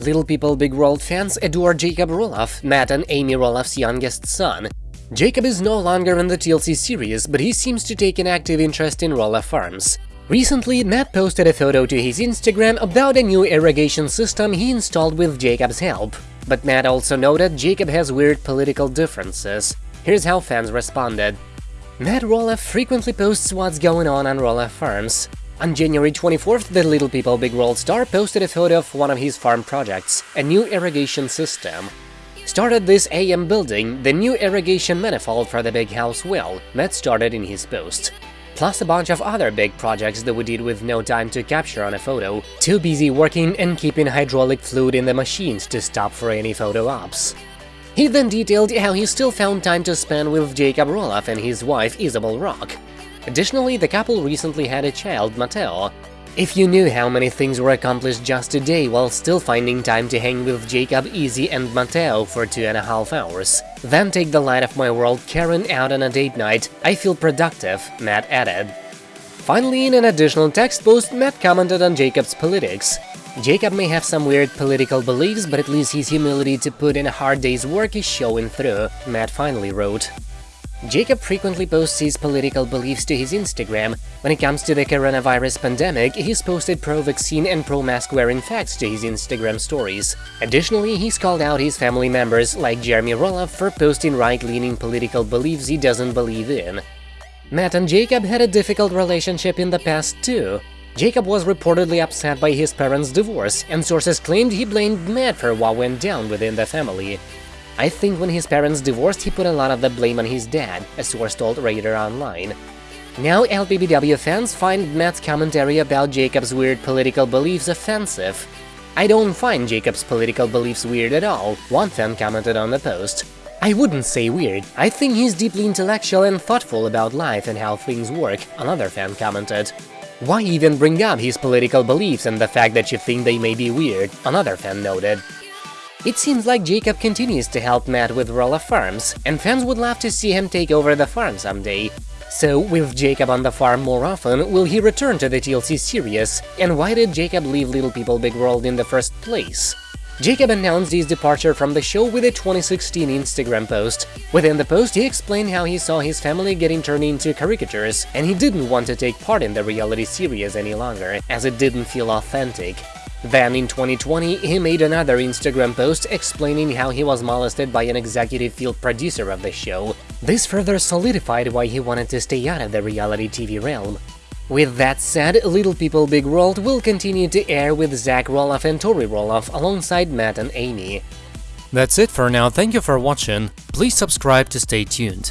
Little People Big World fans adore Jacob Roloff, Matt and Amy Roloff's youngest son. Jacob is no longer in the TLC series, but he seems to take an active interest in Roloff Farms. Recently, Matt posted a photo to his Instagram about a new irrigation system he installed with Jacob's help. But Matt also noted Jacob has weird political differences. Here's how fans responded. Matt Roloff frequently posts what's going on on Roloff Farms. On January 24th, the Little People Big World star posted a photo of one of his farm projects, a new irrigation system. Started this AM building, the new irrigation manifold for the big house will, Matt started in his post. Plus a bunch of other big projects that we did with no time to capture on a photo, too busy working and keeping hydraulic fluid in the machines to stop for any photo ops. He then detailed how he still found time to spend with Jacob Roloff and his wife Isabel Rock, Additionally, the couple recently had a child, Mateo. If you knew how many things were accomplished just today while still finding time to hang with Jacob, Izzy and Mateo for two and a half hours, then take the light of my world Karen out on a date night, I feel productive, Matt added. Finally, in an additional text post, Matt commented on Jacob's politics. Jacob may have some weird political beliefs, but at least his humility to put in a hard day's work is showing through, Matt finally wrote. Jacob frequently posts his political beliefs to his Instagram. When it comes to the coronavirus pandemic, he's posted pro-vaccine and pro-mask wearing facts to his Instagram stories. Additionally, he's called out his family members, like Jeremy Roloff, for posting right-leaning political beliefs he doesn't believe in. Matt and Jacob had a difficult relationship in the past too. Jacob was reportedly upset by his parents' divorce, and sources claimed he blamed Matt for what went down within the family. I think when his parents divorced, he put a lot of the blame on his dad, a source told Radar Online. Now LPBW fans find Matt's commentary about Jacob's weird political beliefs offensive. I don't find Jacob's political beliefs weird at all, one fan commented on the post. I wouldn't say weird, I think he's deeply intellectual and thoughtful about life and how things work, another fan commented. Why even bring up his political beliefs and the fact that you think they may be weird, another fan noted. It seems like Jacob continues to help Matt with Roloff Farms, and fans would love to see him take over the farm someday. So, with Jacob on the farm more often, will he return to the TLC series? And why did Jacob leave Little People Big World in the first place? Jacob announced his departure from the show with a 2016 Instagram post. Within the post, he explained how he saw his family getting turned into caricatures, and he didn't want to take part in the reality series any longer, as it didn't feel authentic. Then in 2020, he made another Instagram post explaining how he was molested by an executive field producer of the show. This further solidified why he wanted to stay out of the reality TV realm. With that said, Little People Big World will continue to air with Zach Roloff and Tori Roloff alongside Matt and Amy. That's it for now, thank you for watching, please subscribe to stay tuned.